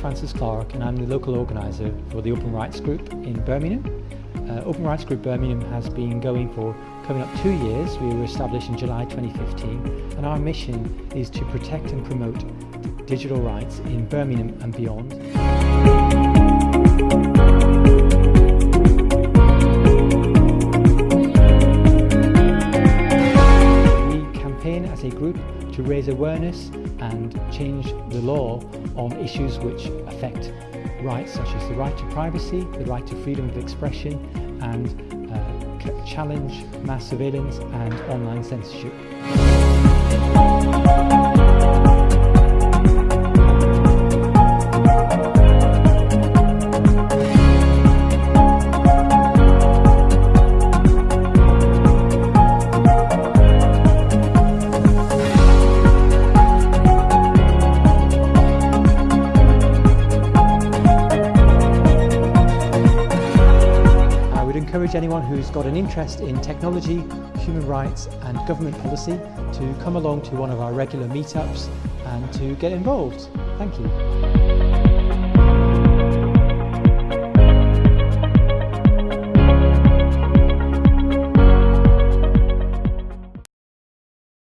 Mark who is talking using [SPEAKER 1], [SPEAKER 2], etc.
[SPEAKER 1] Francis Clark and I'm the local organiser for the Open Rights Group in Birmingham. Uh, Open Rights Group Birmingham has been going for coming up two years. We were established in July 2015 and our mission is to protect and promote digital rights in Birmingham and beyond. We campaign as a group to raise awareness and change the law on issues which affect rights such as the right to privacy, the right to freedom of expression and uh, challenge mass surveillance and online censorship. Encourage anyone who's got an interest in technology, human rights and government policy to come along to one of our regular meetups and to get involved. Thank you.